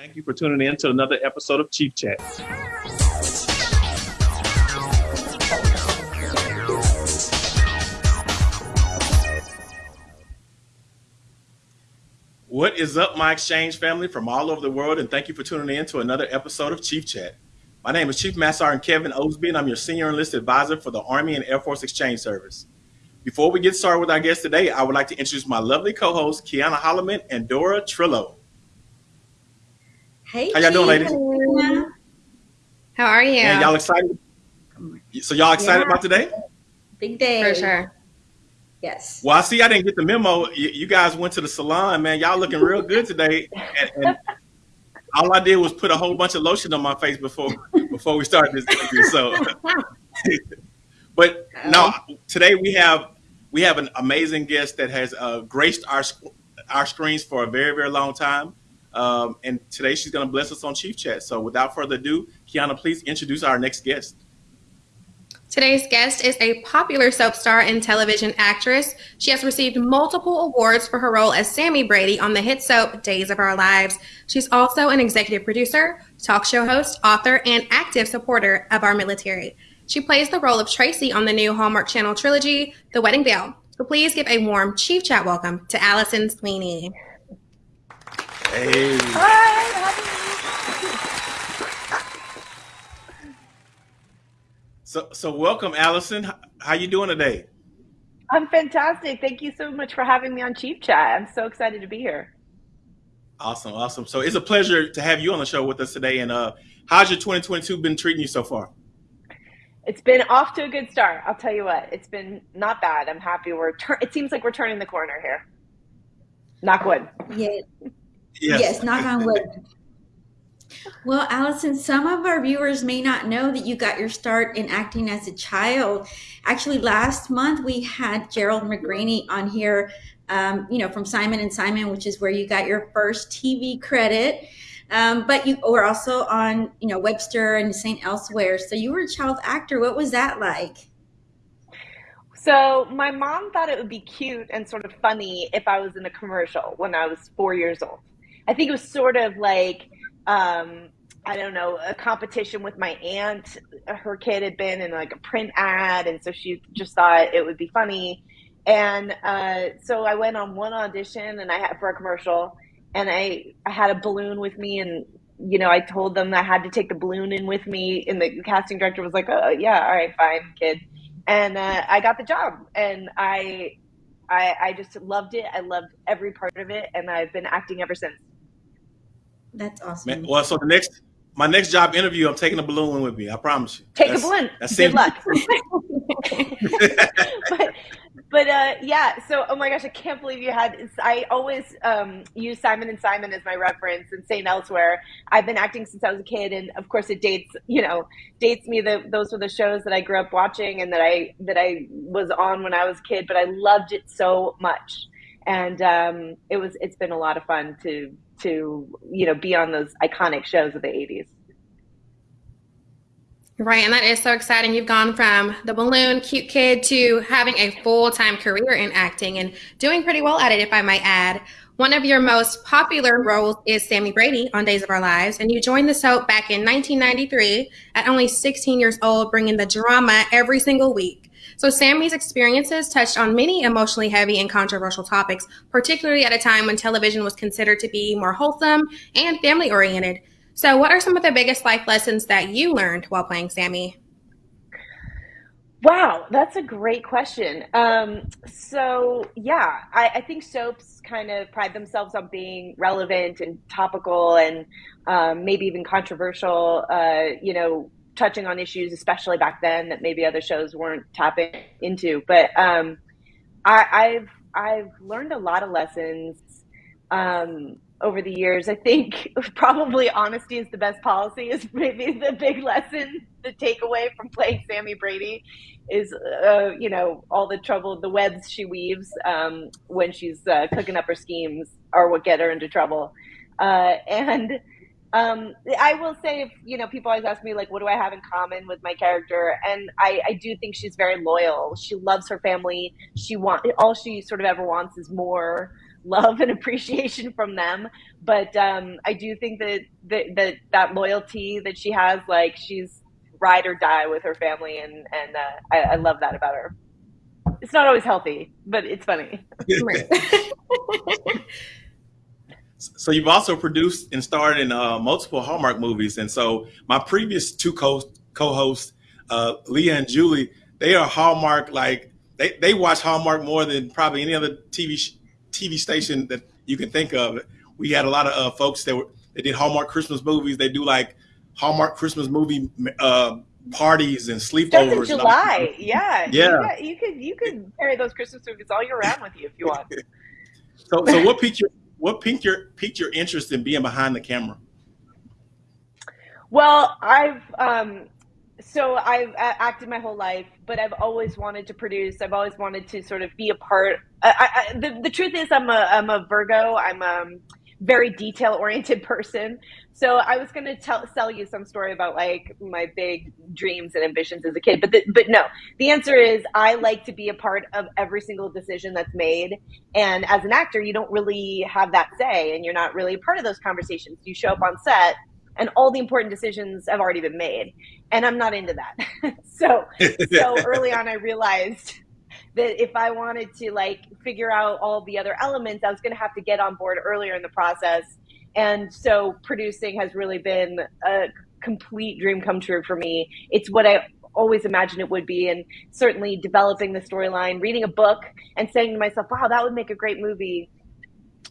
Thank you for tuning in to another episode of Chief Chat. What is up, my exchange family from all over the world, and thank you for tuning in to another episode of Chief Chat. My name is Chief Master Sergeant Kevin Osby, and I'm your Senior Enlisted Advisor for the Army and Air Force Exchange Service. Before we get started with our guest today, I would like to introduce my lovely co-hosts, Kiana Holloman and Dora Trillo. Hey, How y'all doing, ladies? How are you? And y'all excited? So y'all excited Yeah. about today? Big day. For sure. Yes. Well, I see I didn't get the memo. You, you guys went to the salon, man. Y'all looking real good today. And, and all I did was put a whole bunch of lotion on my face before before we started this interview. So, but no, today we have we have an amazing guest that has uh, graced our our screens for a very very long time. Um, and today she's going to bless us on Chief Chat. So, without further ado, Kiana, please introduce our next guest. Today's guest is a popular soap star and television actress. She has received multiple awards for her role as Sami Brady on the hit soap Days of Our Lives. She's also an executive producer, talk show host, author, and active supporter of our military. She plays the role of Tracy on the new Hallmark Channel trilogy, The Wedding Veil. So please give a warm Chief Chat welcome to Alison Sweeney. Hey, so so welcome, Alison. How you doing today? I'm fantastic. Thank you so much for having me on Chief Chat. I'm so excited to be here. Awesome, awesome. So it's a pleasure to have you on the show with us today. And uh, how's your 2022 been treating you so far? It's been off to a good start. I'll tell you what. It's been not bad. I'm happy. We're tur- it seems like we're turning the corner here. Knock wood. Yeah. Yes. knock on wood. Well, Alison, some of our viewers may not know that you got your start in acting as a child. Actually, last month we had Gerald McRaney on here, um, you know, from Simon and Simon, which is where you got your first TV credit. Um, but you were also on, you know, Webster and St. Elsewhere. So you were a child actor. What was that like? So my mom thought it would be cute and sort of funny if I was in a commercial when I was four years old. I think it was sort of like um, I don't know a competition with my aunt. Her kid had been in like a print ad, and so she just thought it would be funny. And uh, so I went on one audition, and I had for a commercial, and I I had a balloon with me, and you know I told them I had to take the balloon in with me, and the casting director was like, "Oh yeah, all right, fine, kid." And uh, I got the job, and I, I I just loved it. I loved every part of it, and I've been acting ever since. That's awesome. Man, well, so the next my next job interview, I'm taking a balloon with me. I promise you. Take That's- a balloon. That's Good luck. but but uh, yeah. So oh my gosh, I can't believe you had. I always um, use Simon and Simon as my reference and St. Elsewhere. I've been acting since I was a kid, and of course, it dates you know dates me. That those were the shows that I grew up watching and that I that I was on when I was a kid. But I loved it so much, and um, it was it's been a lot of fun to to you know be on those iconic shows of the '80s. Right, and that is so exciting. You've gone from the balloon cute kid to having a full time career in acting and doing pretty well at it, if I might add. One of your most popular roles is Sami Brady on Days of Our Lives, and you joined the soap back in 1993 at only 16 years old, bringing the drama every single week. So, Sami's experiences touched on many emotionally heavy and controversial topics, particularly at a time when television was considered to be more wholesome and family oriented. So, what are some of the biggest life lessons that you learned while playing Sami? Wow, that's a great question. Um, so yeah, I, I think soaps kind of pride themselves on being relevant and topical and um, maybe even controversial. Uh, you know, touching on issues, especially back then, that maybe other shows weren't tapping into. But um, I, I've I've learned a lot of lessons um, over the years. I think probably honesty is the best policy is maybe the big lesson, the takeaway from playing Sami Brady is, uh, you know, all the trouble, the webs she weaves um, when she's uh, cooking up her schemes are what get her into trouble. Uh, and um, I will say, if you know, people always ask me like, what do I have in common with my character? And I, I do think she's very loyal. She loves her family. She want all she sort of ever wants is more love and appreciation from them. But um, I do think that, that that that loyalty that she has, like she's ride or die with her family, and and uh, I, I love that about her. It's not always healthy, but it's funny. so you've also produced and starred in uh, multiple Hallmark movies, and so my previous two co co-hosts, uh, Leah and Julie, they are Hallmark like they, they watch Hallmark more than probably any other TV TV station that you can think of. We had a lot of uh, folks that were they did Hallmark Christmas movies. They do like Hallmark Christmas movie uh, parties and sleepovers. Starts in July, yeah, yeah. You, could you could carry those Christmas movies all year round with you if you want. so, so what piqued your what piqued your piqued your interest in being behind the camera? Well, I've um, so I've acted my whole life, but I've always wanted to produce. I've always wanted to sort of be a part. I, I, the, the truth is, I'm a I'm a Virgo. I'm a very detail oriented person. So I was going to tell sell you some story about like my big dreams and ambitions as a kid, but the, but no. The answer is I like to be a part of every single decision that's made. And as an actor, you don't really have that say, and you're not really a part of those conversations. You show up on set and all the important decisions have already been made and i'm not into that so so early on i realized that if i wanted to like figure out all the other elements i was going to have to get on board earlier in the process and so producing has really been a complete dream come true for me it's what i always imagined it would be and certainly developing the storyline reading a book and saying to myself wow that would make a great movie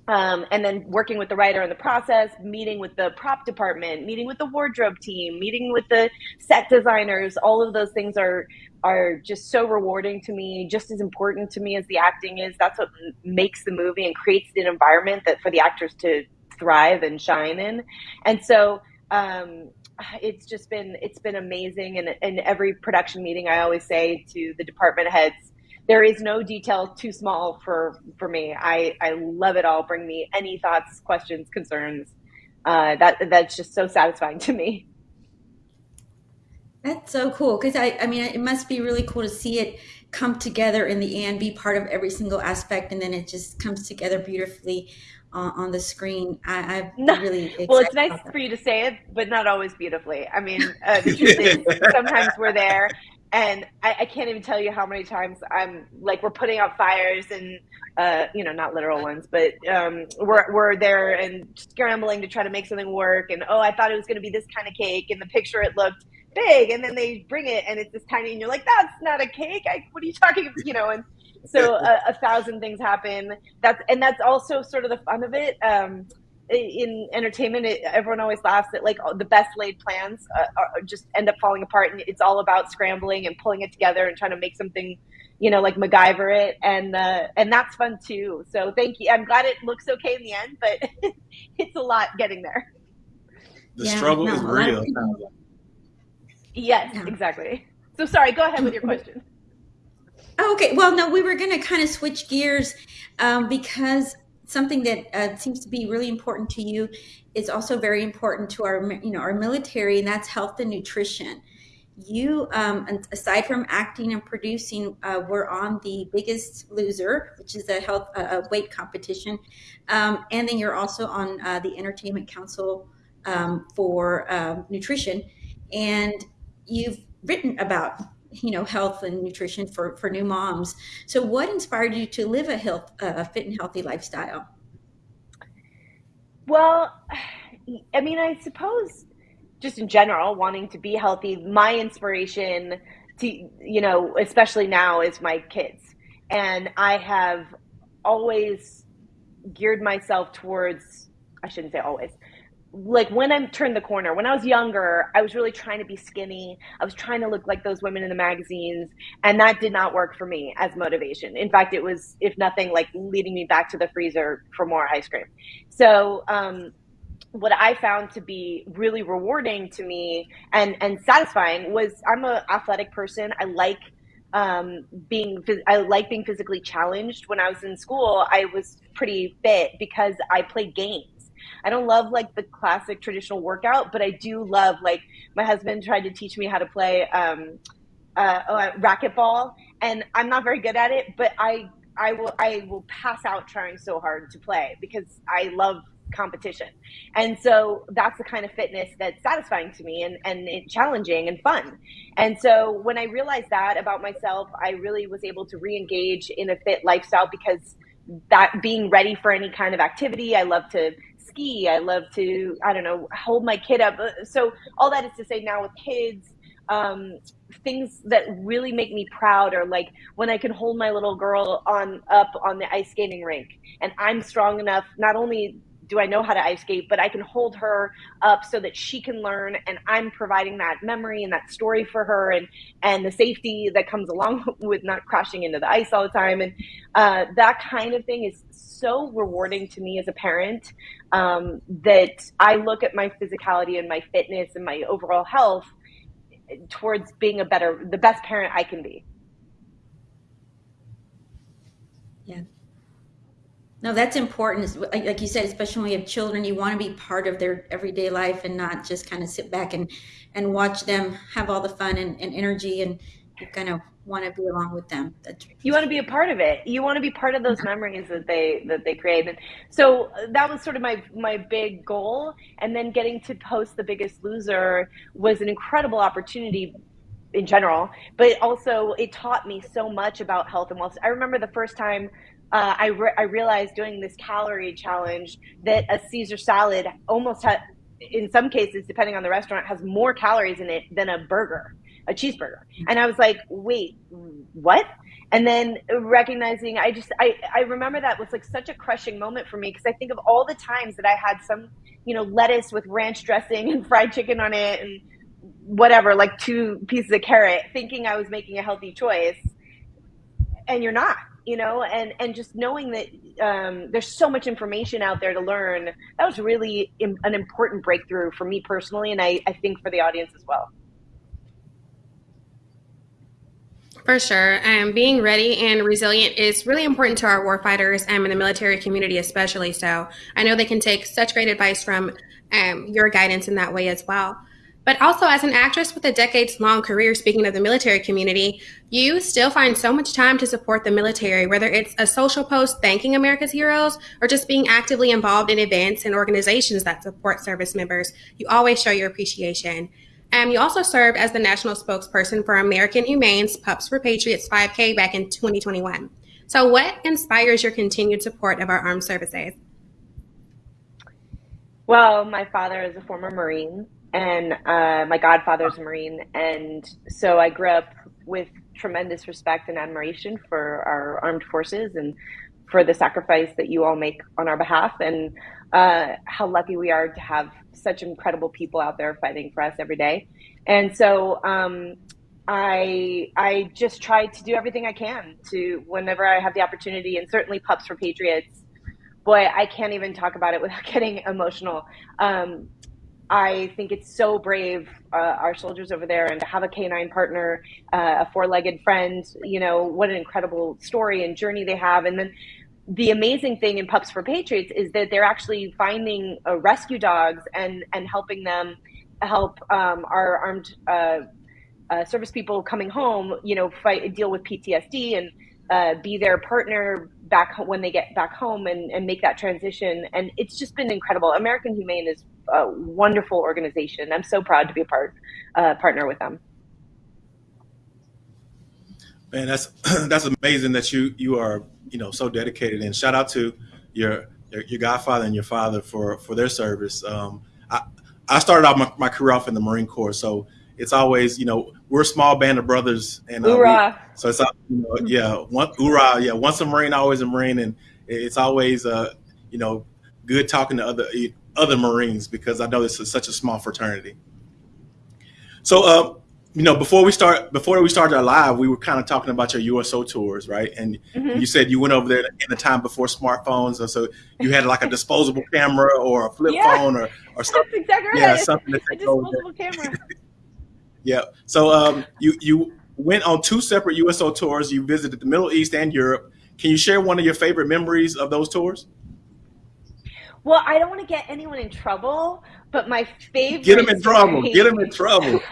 um, and then working with the writer in the process, meeting with the prop department, meeting with the wardrobe team, meeting with the set designers. All of those things are are just so rewarding to me, just as important to me as the acting is. That's what makes the movie and creates an environment that for the actors to thrive and shine in. And so um, it's just been it's been amazing. And in every production meeting, I always say to the department heads there is no detail too small for for me. I I love it all. Bring me any thoughts, questions, concerns. Uh, that that's just so satisfying to me. That's so cool because I I mean it must be really cool to see it come together in the end, be part of every single aspect, and then it just comes together beautifully uh, on the screen. I, I no, really well, it's nice for you to say it, but not always beautifully. I mean, uh, the truth is, sometimes we're there and I, I, can't even tell you how many times I'm like we're putting out fires and uh, you know not literal ones, but um, we're we're there and scrambling to try to make something work. And oh, I thought it was going to be this kind of cake. and the picture, it looked big, and then they bring it and it's this tiny, and you're like, that's not a cake. I, what are you talking? About? You know, and so a, a, thousand things happen. That's and that's also sort of the fun of it. Um, in entertainment, it, everyone always laughs that like the best laid plans uh, are, just end up falling apart, and it's all about scrambling and pulling it together and trying to make something, you know, like MacGyver it, and uh, and that's fun too. So thank you. I'm glad it looks okay in the end, but it's a lot getting there. The yeah, struggle no, is real. Yes, yeah. exactly. So sorry. Go ahead with your question. Okay. Well, no, we were going to kind of switch gears um, because something that uh, seems to be really important to you is also very important to our you know our military and that's health and nutrition you um, aside from acting and producing uh, we're on the biggest loser which is a health uh, weight competition um, and then you're also on uh, the entertainment council um, for um, nutrition and you've written about you know health and nutrition for for new moms. So what inspired you to live a health a fit and healthy lifestyle? Well i mean i suppose just in general wanting to be healthy my inspiration to you know especially now is my kids. And i have always geared myself towards i shouldn't say always like when I turned the corner, when I was younger, I was really trying to be skinny. I was trying to look like those women in the magazines, and that did not work for me as motivation. In fact, it was, if nothing, like leading me back to the freezer for more ice cream. So, um, what I found to be really rewarding to me and and satisfying was I'm a athletic person. I like um, being I like being physically challenged. When I was in school, I was pretty fit because I played games I don't love like the classic traditional workout, but I do love like my husband tried to teach me how to play um, uh, uh, racquetball, and I'm not very good at it, but I I will I will pass out trying so hard to play because I love competition. And so that's the kind of fitness that's satisfying to me and, and challenging and fun. And so when I realized that about myself, I really was able to re engage in a fit lifestyle because that being ready for any kind of activity, I love to ski, I love to, I don't know, hold my kid up. So all that is to say now with kids, um, things that really make me proud are like when I can hold my little girl on up on the ice skating rink and I'm strong enough not only do I know how to ice skate, but I can hold her up so that she can learn and I'm providing that memory and that story for her and and the safety that comes along with not crashing into the ice all the time and uh, that kind of thing is so rewarding to me as a parent um, that I look at my physicality and my fitness and my overall health towards being a better the best parent I can be. Yeah. No, that's important. Like you said, especially when you have children, you want to be part of their everyday life and not just kind of sit back and, and watch them have all the fun and, and energy and kind of want to be along with them. That's you want to be a part of it. You want to be part of those memories that they that they create. And so uh, that was sort of my my big goal. And then getting to host the Biggest Loser was an incredible opportunity in general, but also it taught me so much about health and wellness. I remember the first time uh, I, re- I realized doing this calorie challenge that a Caesar salad almost had, in some cases, depending on the restaurant, has more calories in it than a burger, a cheeseburger. And I was like, wait, what? And then recognizing, I just, I, I remember that was like such a crushing moment for me because I think of all the times that I had some, you know, lettuce with ranch dressing and fried chicken on it and whatever, like two pieces of carrot, thinking I was making a healthy choice. And you're not you know, and and just knowing that um, there's so much information out there to learn. That was really Im- an important breakthrough for me personally, and I, I think for the audience as well. For sure. Um, being ready and resilient is really important to our warfighters and in the military community, especially. So I know they can take such great advice from um, your guidance in that way as well. But also, as an actress with a decades long career, speaking of the military community, you still find so much time to support the military, whether it's a social post thanking America's heroes or just being actively involved in events and organizations that support service members. You always show your appreciation. And you also served as the national spokesperson for American Humane's Pups for Patriots 5K back in 2021. So, what inspires your continued support of our armed services? Well, my father is a former Marine and uh, my godfather's a Marine, and so I grew up with tremendous respect and admiration for our armed forces and for the sacrifice that you all make on our behalf, and uh, how lucky we are to have such incredible people out there fighting for us every day. And so um, I I just try to do everything I can to whenever I have the opportunity, and certainly Pups for Patriots. Boy, I can't even talk about it without getting emotional. Um, I think it's so brave, uh, our soldiers over there, and to have a canine partner, uh, a four legged friend, you know, what an incredible story and journey they have. And then the amazing thing in Pups for Patriots is that they're actually finding uh, rescue dogs and, and helping them help um, our armed uh, uh, service people coming home, you know, fight, deal with PTSD and uh, be their partner back when they get back home and, and make that transition. And it's just been incredible. American Humane is a wonderful organization. I'm so proud to be a part uh, partner with them. Man, that's that's amazing that you you are you know so dedicated. And shout out to your your, your godfather and your father for for their service. Um, I I started out my, my career off in the Marine Corps, so it's always you know we're a small band of brothers, and uh, we, so it's you know, yeah, one hoorah, yeah, once a Marine, always a Marine, and it's always uh, you know good talking to other other Marines because I know this is such a small fraternity. So, uh, you know, before we start, before we started our live, we were kind of talking about your USO tours, right? And mm-hmm. you said you went over there in the time before smartphones, so you had like a disposable camera or a flip yeah. phone or or something. Exactly right. Yeah, something to take a disposable camera. Yeah. So um, you you went on two separate USO tours. You visited the Middle East and Europe. Can you share one of your favorite memories of those tours? Well, I don't want to get anyone in trouble, but my favorite. Get them in trouble. Get them in trouble.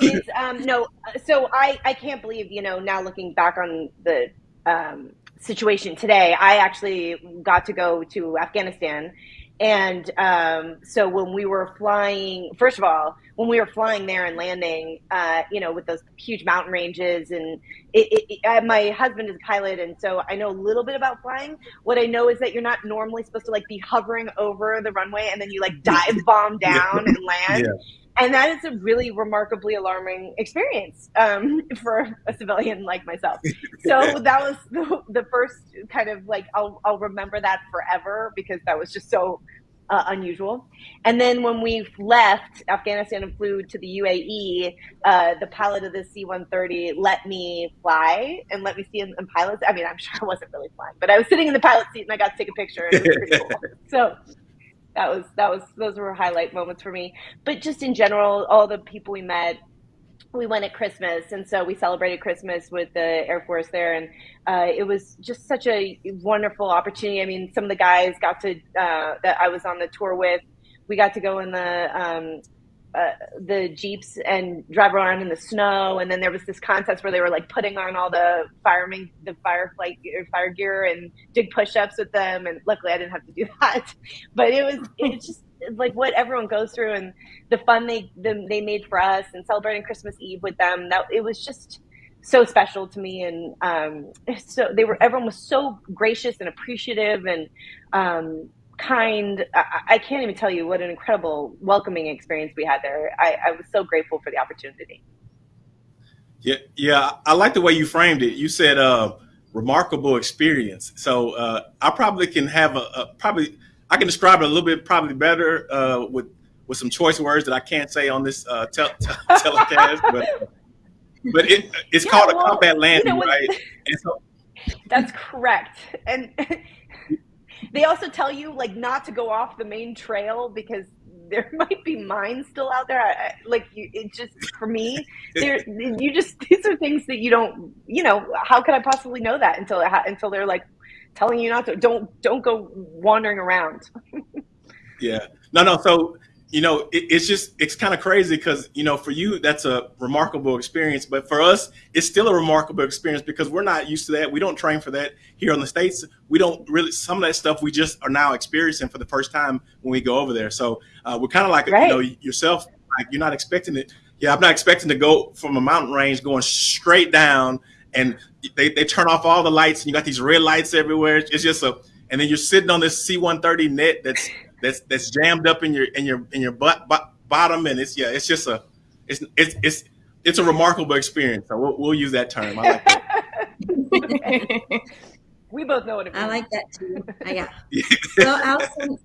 is, um, no, so I, I can't believe, you know, now looking back on the um, situation today, I actually got to go to Afghanistan and um, so when we were flying, first of all, when we were flying there and landing, uh, you know, with those huge mountain ranges, and it, it, it, my husband is a pilot, and so I know a little bit about flying. What I know is that you're not normally supposed to like be hovering over the runway and then you like dive bomb down and land. Yeah and that is a really remarkably alarming experience um, for a civilian like myself. So that was the, the, first kind of like I'll, I'll remember that forever because that was just so uh, unusual. And then when we left Afghanistan and flew to the UAE, uh, the pilot of the C-130 let me fly and let me see in, in pilots. I mean, I'm sure I wasn't really flying, but I was sitting in the pilot seat and I got to take a picture. And it was pretty cool. So that was that was those were highlight moments for me. But just in general, all the people we met, we went at Christmas, and so we celebrated Christmas with the Air Force there, and uh, it was just such a wonderful opportunity. I mean, some of the guys got to uh, that I was on the tour with. We got to go in the um, uh, the jeeps and drive around in the snow. And then there was this contest where they were like putting on all the firemen, the fireflight fire gear, and did push-ups with them. And luckily, I didn't have to do that. But it was it's just like what everyone goes through and the fun they the, they made for us and celebrating Christmas Eve with them. That it was just so special to me and um, so they were everyone was so gracious and appreciative and um, kind. I, I, can't even tell you what an incredible welcoming experience we had there. I, I was so grateful for the opportunity. Yeah, yeah, I like the way you framed it. You said uh, remarkable experience. So uh, I probably can have a, a, probably I can describe it a little bit probably better uh, with with some choice words that I can't say on this uh, tel- telecast, but but it it's yeah, called well, a combat landing, you know, right? So, that's correct, and they also tell you like not to go off the main trail because there might be mines still out there. I, like you, it just for me, there you just these are things that you don't. You know, how could I possibly know that until until they're like telling you not to? Don't don't go wandering around. yeah, no, no. So you know, it, it's just it's kind of crazy because you know for you that's a remarkable experience, but for us it's still a remarkable experience because we're not used to that. We don't train for that here in the states. We don't really some of that stuff we just are now experiencing for the first time when we go over there. So uh, we're kind of like right. you know yourself, like you're not expecting it. Yeah, I'm not expecting to go from a mountain range going straight down and they, they turn off all the lights and you got these red lights everywhere. It's just a and then you're sitting on this C-130 net that's that's that's jammed up in your in your in your butt, butt bottom, and it's yeah, it's just a it's it's it's it's a remarkable experience. So we'll, we'll use that term. I like that. we both know what it means. I like that too. yeah. so Alison,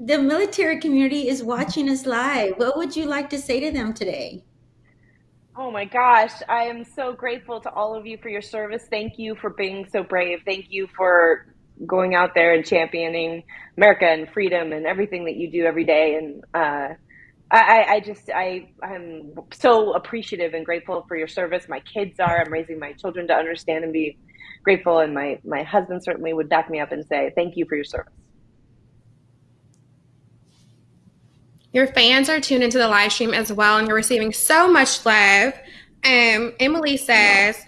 the military community is watching us live. What would you like to say to them today? Oh my gosh, I am so grateful to all of you for your service. Thank you for being so brave. Thank you for going out there and championing America and freedom and everything that you do every day. And uh, I, I just I I'm so appreciative and grateful for your service. My kids are. I'm raising my children to understand and be grateful. And my my husband certainly would back me up and say thank you for your service. Your fans are tuned into the live stream as well, and you're receiving so much love. Um, Emily says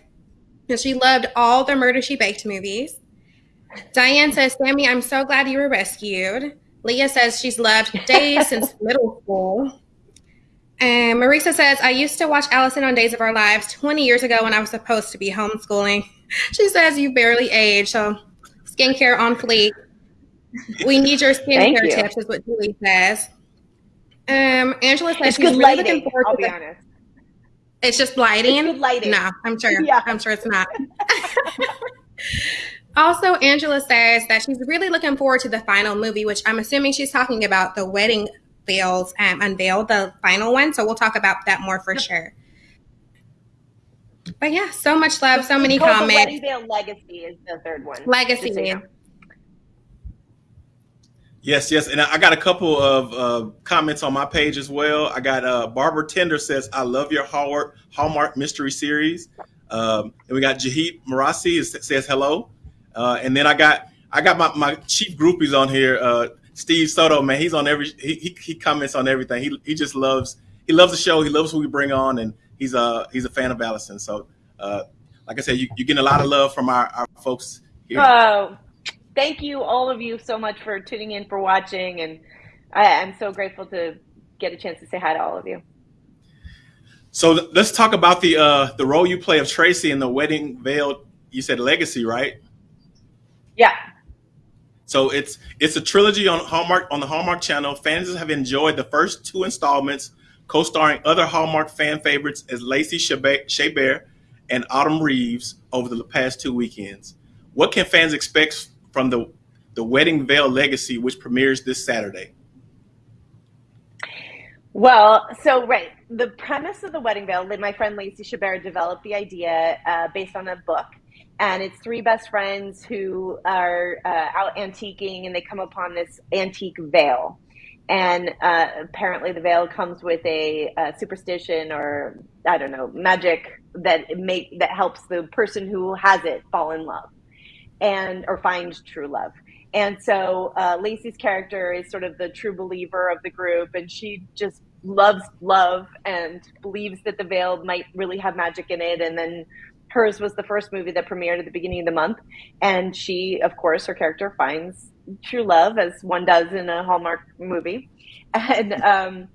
that she loved all the Murder She Baked movies. Diane says, Sami, I'm so glad you were rescued. Leah says she's loved Days since middle school. And Marisa says, I used to watch Alison on Days of Our Lives 20 years ago when I was supposed to be homeschooling. She says you barely age, so skincare on fleek. We need your skincare you. tips, is what Julie says. Um, Angela says it's she's really lighting, looking forward I'll to be honest. It's just lighting. It's good lighting. No, I'm sure. Yeah. I'm sure it's not. Also, Angela says that she's really looking forward to the final movie, which I'm assuming she's talking about the wedding veils um, unveiled, the final one. So we'll talk about that more for sure. But yeah, so much love, so many comments. The wedding veil legacy is the third one. Legacy. Yes, yes, and I got a couple of uh, comments on my page as well. I got uh, Barbara Tender says, "I love your Hallmark, Hallmark mystery series," um, and we got Jahid Marasi says hello. Uh, and then I got I got my, my chief groupies on here. Uh, Steve Soto, man, he's on every he, he, he comments on everything. He he just loves he loves the show. He loves who we bring on, and he's a he's a fan of Alison. So, uh, like I said, you, you're getting a lot of love from our, our folks here. Oh, thank you, all of you, so much for tuning in, for watching, and I, I'm so grateful to get a chance to say hi to all of you. So let's talk about the uh, the role you play of Tracy in the Wedding Veil. You said Legacy, right? Yeah. So it's it's a trilogy on Hallmark on the Hallmark Channel. Fans have enjoyed the first two installments, co-starring other Hallmark fan favorites as Lacey Chabert and Autumn Reeser over the past two weekends. What can fans expect from the the Wedding Veil Legacy, which premieres this Saturday? Well, so right, the premise of the Wedding Veil, my friend Lacey Chabert developed the idea uh, based on a book, and it's three best friends who are uh, out antiquing, and they come upon this antique veil, and uh, apparently the veil comes with a, a, superstition or I don't know magic that make that helps the person who has it fall in love, and or find true love. And so uh, Lacey's character is sort of the true believer of the group, and she just loves love and believes that the veil might really have magic in it. And then hers was the first movie that premiered at the beginning of the month. And she, of course, her character finds true love, as one does in a Hallmark movie. And um,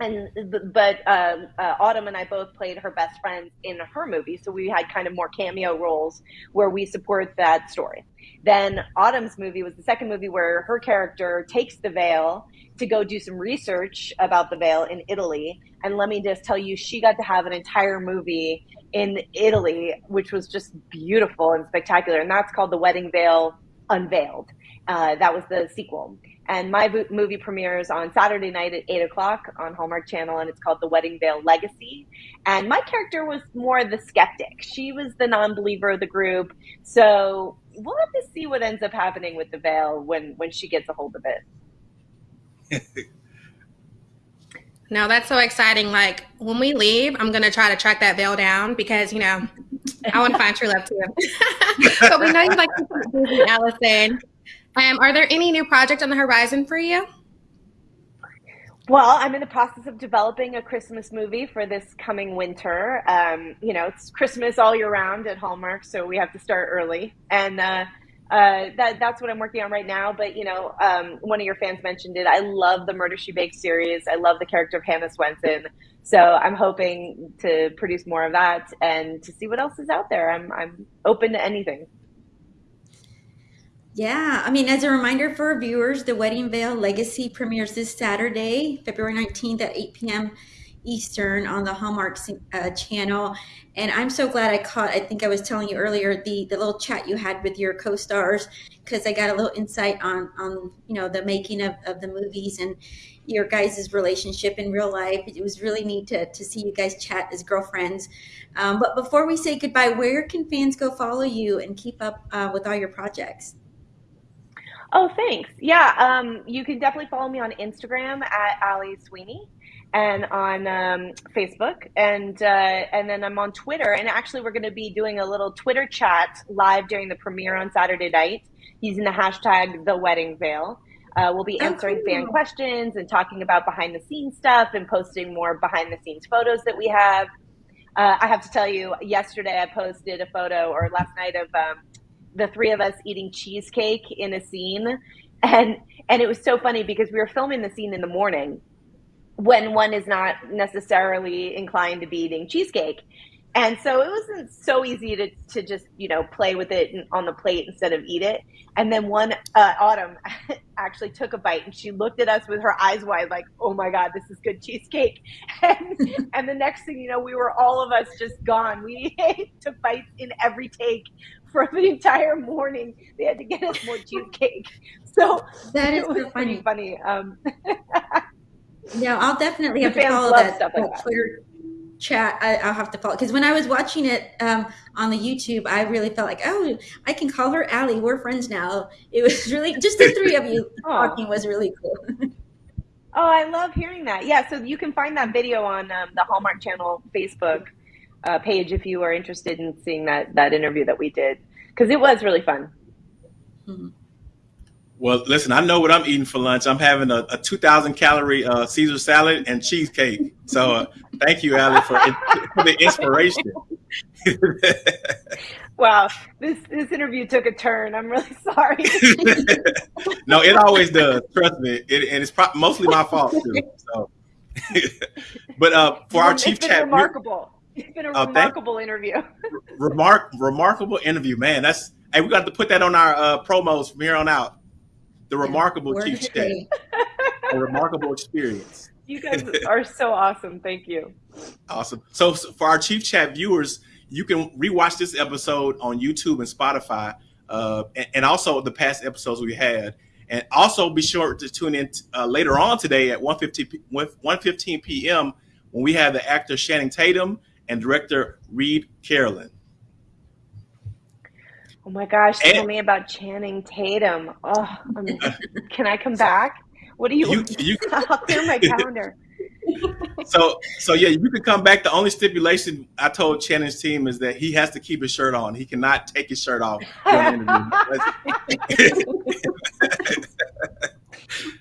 and but uh, uh, Autumn and I both played her best friend in her movie, so we had kind of more cameo roles where we support that story. Then Autumn's movie was the second movie where her character takes the veil to go do some research about the veil in Italy, and let me just tell you, she got to have an entire movie in Italy, which was just beautiful and spectacular, and that's called The Wedding Veil Unveiled. Uh, that was the sequel. And my movie premieres on Saturday night at 8 o'clock on Hallmark Channel, and it's called The Wedding Veil Legacy. And my character was more the skeptic. She was the non believer of the group. So we'll have to see what ends up happening with the veil when, when she gets a hold of it. no, that's so exciting. Like when we leave, I'm going to try to track that veil down because, you know, I want to find true love too. but we know you like to busy, Alison. Um, are there any new projects on the horizon for you? Well, I'm in the process of developing a Christmas movie for this coming winter. Um, you know, it's Christmas all year round at Hallmark, so we have to start early, and uh, uh, that that's what I'm working on right now. But you know, um, one of your fans mentioned it. I love the Murder She Baked series. I love the character of Hannah Swensen. So I'm hoping to produce more of that and to see what else is out there. I'm I'm open to anything. Yeah, I mean, as a reminder for our viewers, The Wedding Veil Legacy premieres this Saturday, February 19th at 8 p.m. Eastern on the Hallmark uh, channel. And I'm so glad I caught, I think I was telling you earlier, the, the little chat you had with your co-stars, because I got a little insight on, on you know, the making of, of the movies and your guys' relationship in real life. It was really neat to, to see you guys chat as girlfriends. Um, but before we say goodbye, where can fans go follow you and keep up uh, with all your projects? Oh, thanks. Yeah, um, you can definitely follow me on Instagram at Ali Sweeney and on um, Facebook, and uh, and then I'm on Twitter. And actually, we're going to be doing a little Twitter chat live during the premiere on Saturday night using the hashtag The Wedding Veil. Uh, we'll be answering oh, cool. fan questions and talking about behind the scenes stuff and posting more behind the scenes photos that we have. Uh, I have to tell you, yesterday I posted a photo, or last night, of um, the three of us eating cheesecake in a scene and and it was so funny because we were filming the scene in the morning when one is not necessarily inclined to be eating cheesecake and so it wasn't so easy to, to just you know play with it on the plate instead of eat it and then one uh, autumn actually took a bite and she looked at us with her eyes wide like oh my god this is good cheesecake and, and the next thing you know we were all of us just gone we took bites in every take for the entire morning. They had to get us more cheesecake. So that is so funny. funny. Um, yeah, I'll definitely have to follow that, that like Twitter that. chat. I, will have to follow because when I was watching it um, on the YouTube, I really felt like, oh, I can call her Allie. We're friends now. It was really just the three of you talking was really cool. oh, I love hearing that. Yeah, so you can find that video on um, the Hallmark Channel Facebook uh, page if you are interested in seeing that that interview that we did because it was really fun. Mm-hmm. Well, listen, I know what I'm eating for lunch. I'm having a, a 2,000 calorie uh, Caesar salad and cheesecake. So uh, thank you, Ali, for, for the inspiration. wow, this this interview took a turn. I'm really sorry. no, it always does. Trust me, it, and it's mostly my fault too. So, but uh, for our chief it's chat, remarkable. It's been a uh, remarkable interview. remark, remarkable interview, man. That's hey, we got to put that on our uh, promos from here on out. The remarkable chief chat, a remarkable experience. You guys are so awesome. Thank you. Awesome. So, so for our chief chat viewers, you can rewatch this episode on YouTube and Spotify, uh, and, and, also the past episodes we had. And also be sure to tune in uh, later on today at 1.15, 1.15 p.m. when we have the actor Channing Tatum and director Reed Carolin. Oh my gosh, and, tell me about Channing Tatum. Oh, um, can I come back? What do you, you, you I'll clear my calendar so so yeah, you can come back. The only stipulation I told Channing's team is that he has to keep his shirt on. He cannot take his shirt off.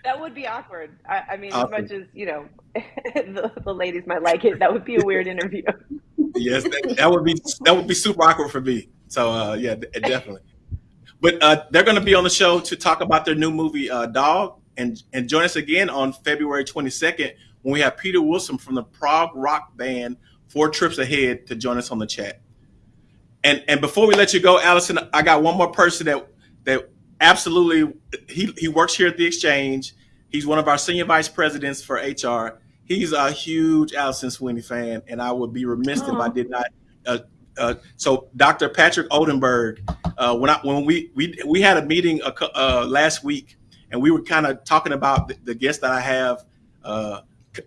that would be awkward. I, I mean, awesome. as much as you know, the, the, ladies might like it, that would be a weird interview. yes, that, that, would be that would be super awkward for me. So uh, yeah, definitely. But uh, they're going to be on the show to talk about their new movie, uh, Dog, and and join us again on February 22nd when we have Peter Wilson from the prog rock band Four Trips Ahead to join us on the chat. And and before we let you go, Alison, I got one more person that that absolutely he he works here at the exchange. He's one of our senior vice presidents for HR. He's a huge Alison Sweeney fan, and I would be remiss if I did not. Uh, uh, so, Dr. Patrick Oldenburg, uh, when I when we we we had a meeting uh, last week, and we were kind of talking about the, the guest that I have uh,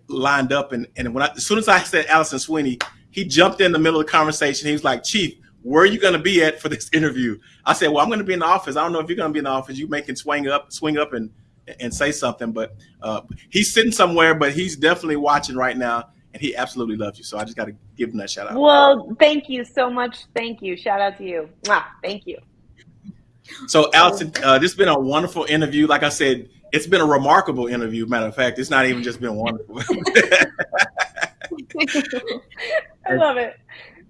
lined up. And, and when I, as soon as I said Alison Sweeney, he jumped in the middle of the conversation. He was like, Chief, where are you going to be at for this interview? I said, Well, I'm going to be in the office. I don't know if you're going to be in the office. You make swing up, swing up, and and say something. But uh, he's sitting somewhere, but he's definitely watching right now, and he absolutely loves you. So I just got to give him that shout out. Well, thank you so much. Thank you. Shout out to you. Mwah. Thank you. So, Alison, uh, this has been a wonderful interview. Like I said, it's been a remarkable interview. Matter of fact, it's not even just been wonderful. I love it.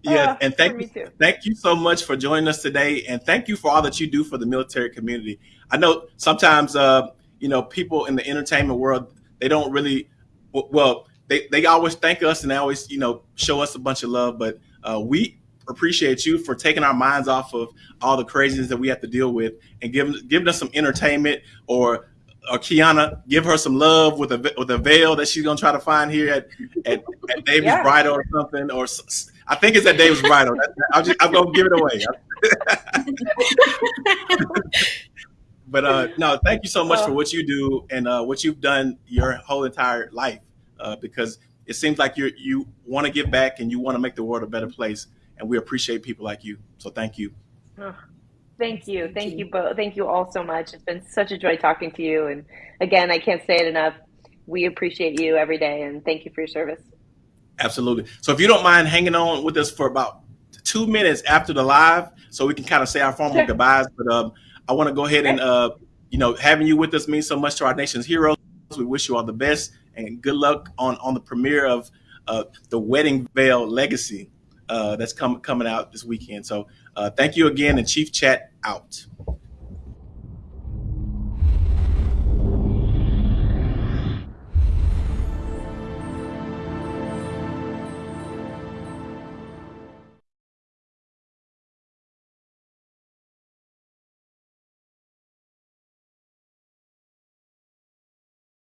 Yeah, uh, and thank you, thank you so much for joining us today, and thank you for all that you do for the military community. I know sometimes, uh, you know, people in the entertainment world they don't really, well, they they always thank us and they always, you know, show us a bunch of love, but uh, we appreciate you for taking our minds off of all the craziness that we have to deal with and giving giving us some entertainment or or Kiana, give her some love with a with a veil that she's gonna try to find here at at, at David's yeah. Bridal or something. Or I think it's at David's Bridal. I'm, just, I'm gonna give it away. but uh, no, thank you so much for what you do and uh, what you've done your whole entire life. Uh, because it seems like you you want to give back and you want to make the world a better place, and we appreciate people like you. So thank you. Thank you. Thank you both. Thank you all so much. It's been such a joy talking to you. And again, I can't say it enough. We appreciate you every day and thank you for your service. Absolutely. So if you don't mind hanging on with us for about two minutes after the live, so we can kind of say our formal sure. goodbyes. But um, I want to go ahead and, uh, you know, having you with us means so much to our nation's heroes. We wish you all the best and good luck on, on the premiere of uh, the Wedding Veil Legacy uh, that's com- coming out this weekend. So uh, thank you again, and Chief Chat out.